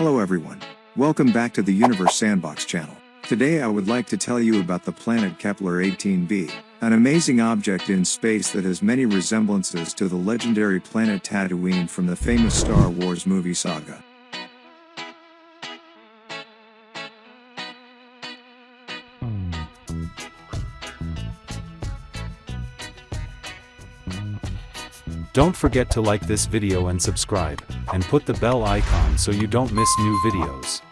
Hello everyone. Welcome back to the Universe Sandbox channel. Today I would like to tell you about the planet Kepler 18b, an amazing object in space that has many resemblances to the legendary planet Tatooine from the famous Star Wars movie saga. Don't forget to like this video and subscribe, and put the bell icon so you don't miss new videos.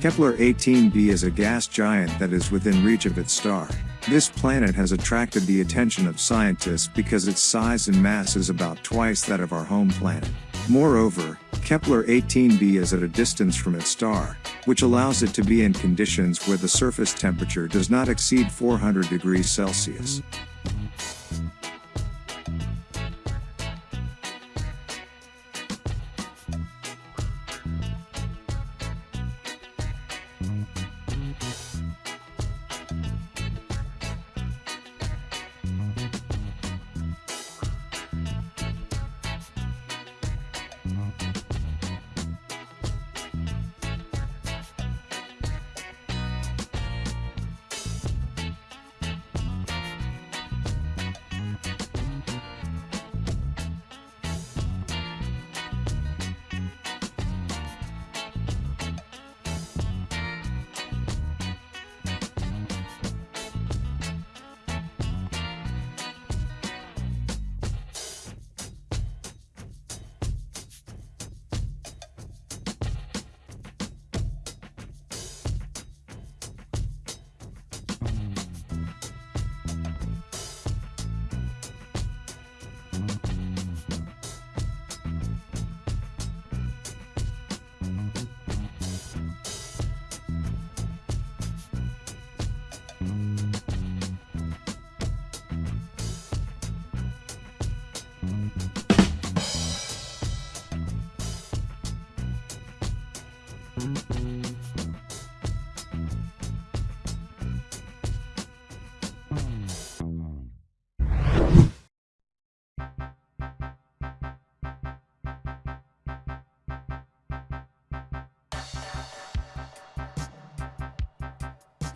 Kepler 18b is a gas giant that is within reach of its star. This planet has attracted the attention of scientists because its size and mass is about twice that of our home planet. Moreover, Kepler 18b is at a distance from its star, which allows it to be in conditions where the surface temperature does not exceed 400 degrees Celsius.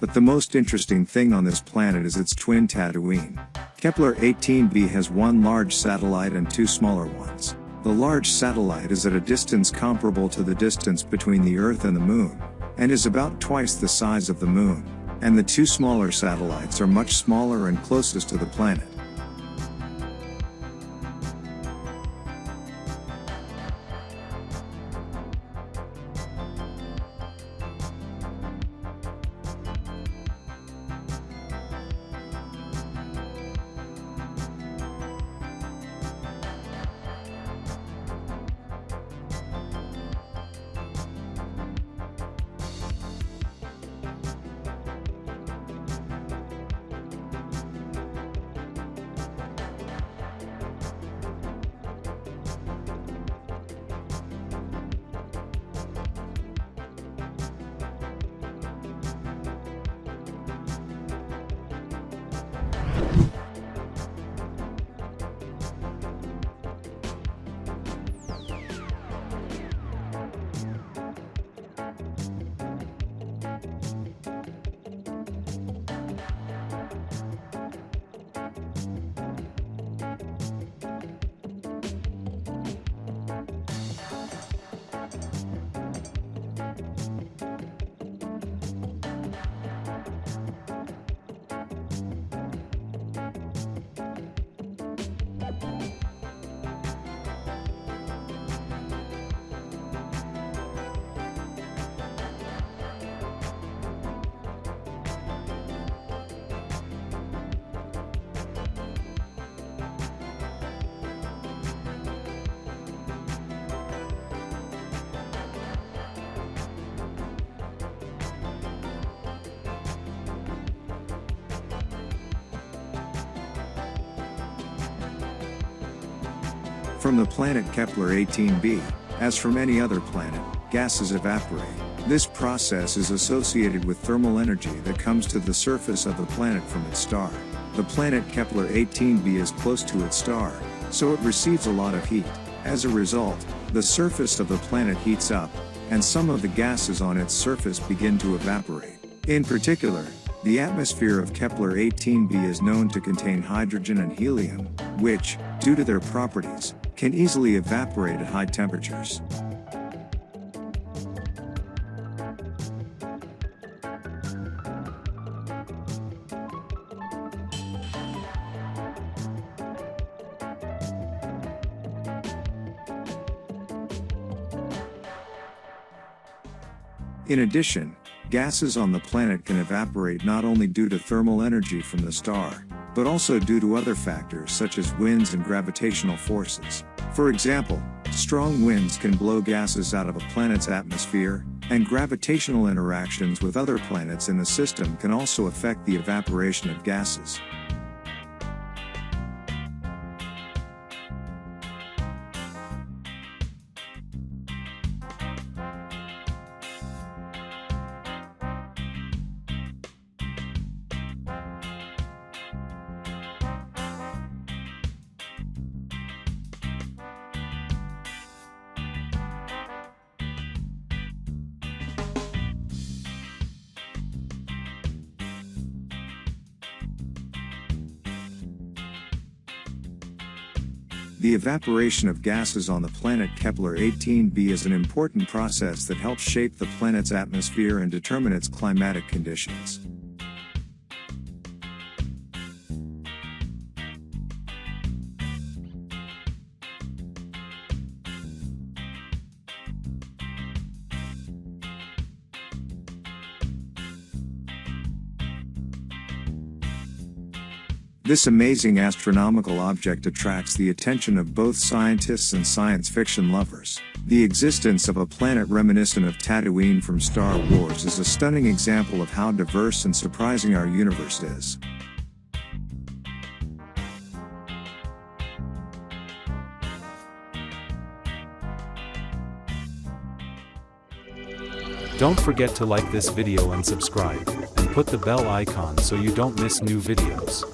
But the most interesting thing on this planet is its twin Tatooine. Kepler 18b has one large satellite and two smaller ones. The large satellite is at a distance comparable to the distance between the Earth and the Moon, and is about twice the size of the Moon, and the two smaller satellites are much smaller and closest to the planet. From the planet Kepler 18b, as from any other planet, gases evaporate. This process is associated with thermal energy that comes to the surface of the planet from its star. The planet Kepler 18b is close to its star, so it receives a lot of heat. As a result, the surface of the planet heats up, and some of the gases on its surface begin to evaporate. In particular, the atmosphere of Kepler 18b is known to contain hydrogen and helium, which, due to their properties, can easily evaporate at high temperatures. In addition, gases on the planet can evaporate not only due to thermal energy from the star, but also due to other factors such as winds and gravitational forces. For example, strong winds can blow gases out of a planet's atmosphere, and gravitational interactions with other planets in the system can also affect the evaporation of gases. The evaporation of gases on the planet Kepler 18b is an important process that helps shape the planet's atmosphere and determine its climatic conditions. This amazing astronomical object attracts the attention of both scientists and science fiction lovers. The existence of a planet reminiscent of Tatooine from Star Wars is a stunning example of how diverse and surprising our universe is. Don't forget to like this video and subscribe, and put the bell icon so you don't miss new videos.